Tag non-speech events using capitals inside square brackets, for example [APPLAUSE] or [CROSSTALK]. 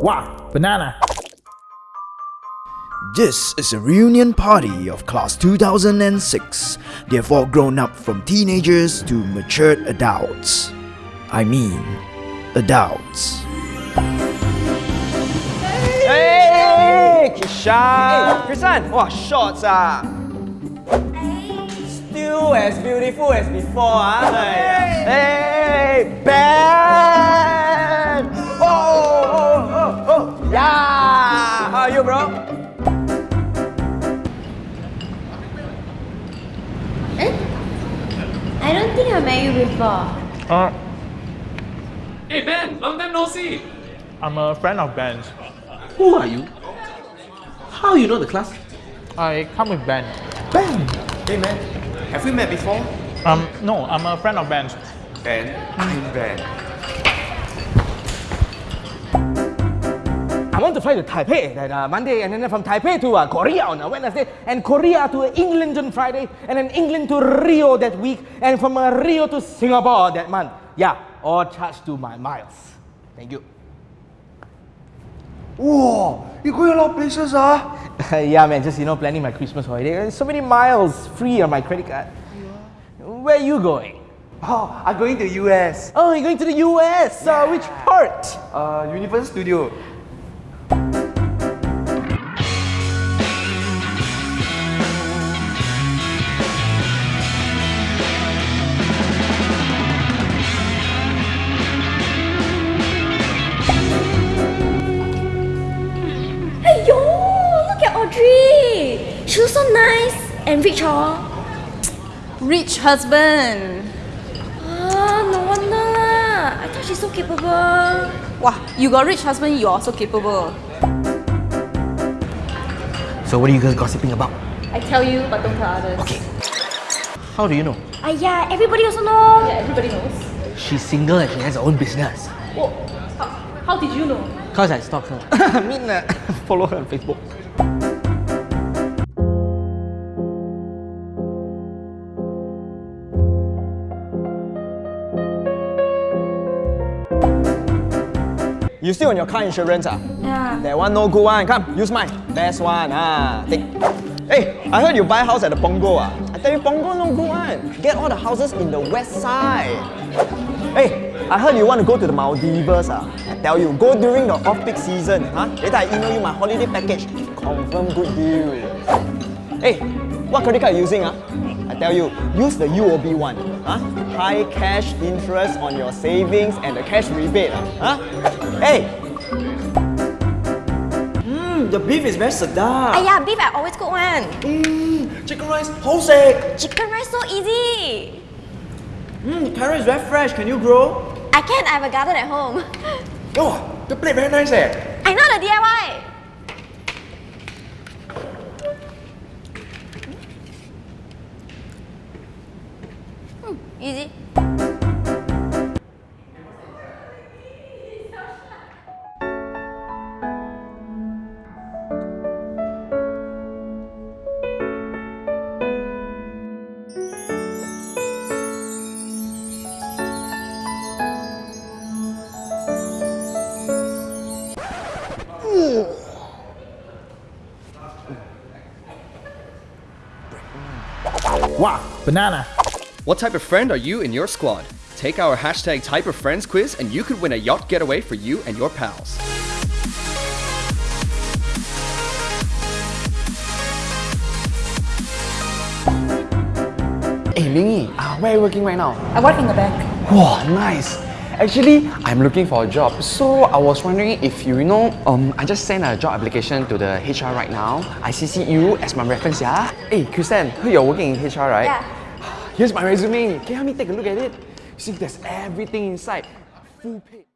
Wow, banana. This is a reunion party of class 2006. They've all grown up from teenagers to matured adults. I mean, adults. Hey, Kishan! Hey, Krishan! Wow, shots ah! Still as beautiful as before ah! I don't think I met you before. Uh, Hey Ben, long time no see. I'm a friend of Ben's. Who are you? How you know the class? I come with Ben. Ben! Hey man, have we met before? Um, no, I'm a friend of Ben's. Ben, I'm Ben. I want to fly to Taipei that uh, Monday and then from Taipei to uh, Korea on a Wednesday and Korea to England on Friday and then England to Rio that week and from uh, Rio to Singapore that month. Yeah, all charged to my miles. Thank you. Whoa, you go a lot of places ah? [LAUGHS] yeah, man, just you know, planning my Christmas holiday. There's so many miles free on my credit card. Where are you going? Oh, I'm going to the US. Oh, you're going to the US. Uh, which part? Uh, Universal Studio. Audrey. She looks so nice and rich, oh. Rich husband. Ah, no wonder lah. I thought she's so capable. Wow, you got rich husband, you're also capable. So what are you guys gossiping about? I tell you, but don't tell others. Okay. How do you know? Ah, yeah, everybody also know. Yeah, everybody knows. She's single and she has her own business. Oh, how, how did you know? Cause I stalked her. I mean, uh, follow her on Facebook. You still on your car insurance ah? Yeah. That one no good one. Come, use mine. Best one ah. Take. Hey, I heard you buy house at the Punggol ah. I tell you, Punggol no good one. Get all the houses in the west side. Hey, I heard you want to go to the Maldives ah. I tell you, go during the off-peak season. Huh? Later I email you my holiday package. Confirm good deal. Hey, what credit card you using ah? I tell you, use the UOB one. Huh? High cash interest on your savings and the cash rebate. Huh? Hey, Mmm, the beef is very sedap. Ah, yeah, beef I always cook one. Mmm, chicken rice, hosek. Chicken rice so easy. Mmm, carrot is very fresh. Can you grow? I can, I have a garden at home. [LAUGHS] Oh, the plate very nice eh. I know the DIY. 嗯 easy. Wow, banana. What type of friend are you in your squad? Take our hashtag type of friends quiz and you could win a yacht getaway for you and your pals. Hey Mingy, uh, where are you working right now? I work in the bank. Wow, nice. Actually, I'm looking for a job. So I was wondering if you, you know, um, I just sent a job application to the HR right now. I CC you as my reference, yeah? Hey, Kristen, heard you're working in HR, right? Yeah. Here's my resume. Can you help me take a look at it? You see, there's everything inside. Full page.